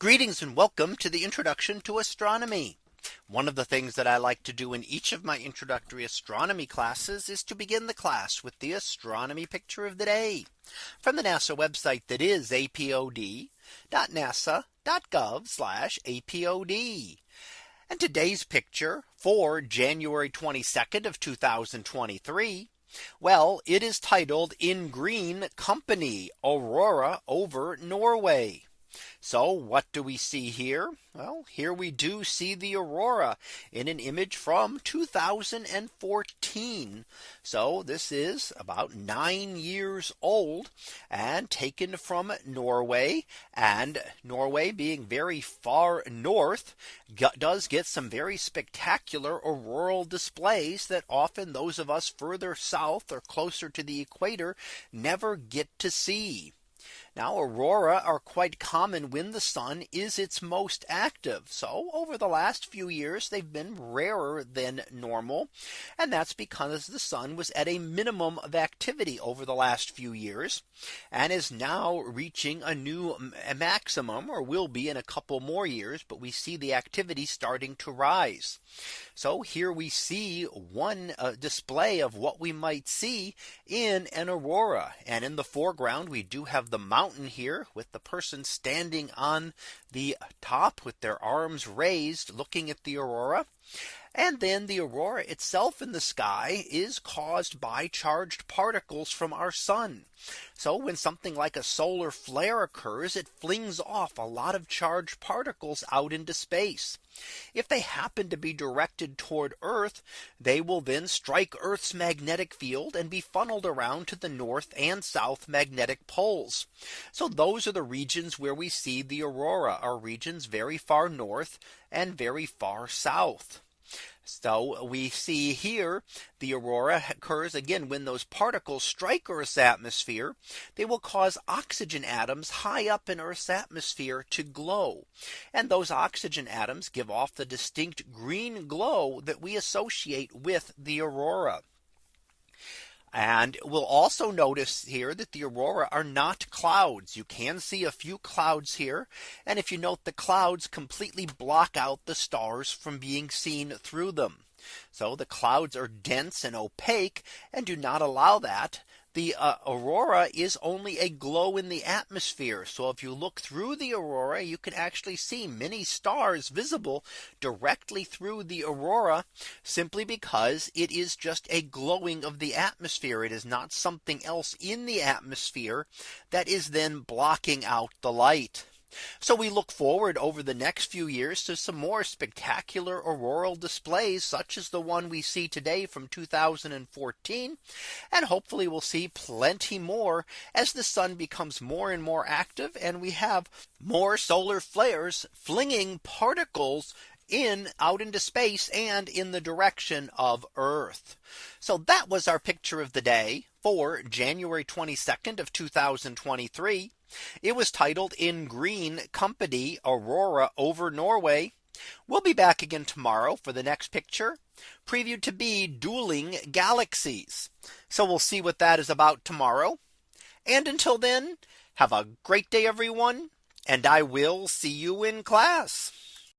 Greetings and welcome to the introduction to astronomy. One of the things that I like to do in each of my introductory astronomy classes is to begin the class with the astronomy picture of the day from the NASA website that is apod.nasa.gov apod. And today's picture for January 22nd of 2023. Well, it is titled in green company aurora over Norway. So what do we see here? Well, here we do see the aurora in an image from 2014. So this is about nine years old and taken from Norway and Norway being very far north does get some very spectacular auroral displays that often those of us further south or closer to the equator never get to see. Now aurora are quite common when the sun is its most active. So over the last few years, they've been rarer than normal. And that's because the sun was at a minimum of activity over the last few years and is now reaching a new maximum or will be in a couple more years. But we see the activity starting to rise. So here we see one uh, display of what we might see in an aurora. And in the foreground, we do have the mountain mountain here with the person standing on the top with their arms raised looking at the aurora. And then the aurora itself in the sky is caused by charged particles from our sun. So when something like a solar flare occurs, it flings off a lot of charged particles out into space. If they happen to be directed toward Earth, they will then strike Earth's magnetic field and be funneled around to the north and south magnetic poles. So those are the regions where we see the aurora are regions very far north and very far south. So we see here the aurora occurs again when those particles strike Earth's atmosphere, they will cause oxygen atoms high up in Earth's atmosphere to glow. And those oxygen atoms give off the distinct green glow that we associate with the aurora. And we'll also notice here that the aurora are not clouds. You can see a few clouds here. And if you note the clouds completely block out the stars from being seen through them. So the clouds are dense and opaque and do not allow that the uh, aurora is only a glow in the atmosphere. So if you look through the aurora, you can actually see many stars visible directly through the aurora simply because it is just a glowing of the atmosphere. It is not something else in the atmosphere that is then blocking out the light. So we look forward over the next few years to some more spectacular auroral displays such as the one we see today from 2014. And hopefully we'll see plenty more as the sun becomes more and more active and we have more solar flares flinging particles in out into space and in the direction of Earth. So that was our picture of the day for January 22nd of 2023. It was titled in green company aurora over Norway. We'll be back again tomorrow for the next picture previewed to be dueling galaxies. So we'll see what that is about tomorrow. And until then, have a great day, everyone. And I will see you in class.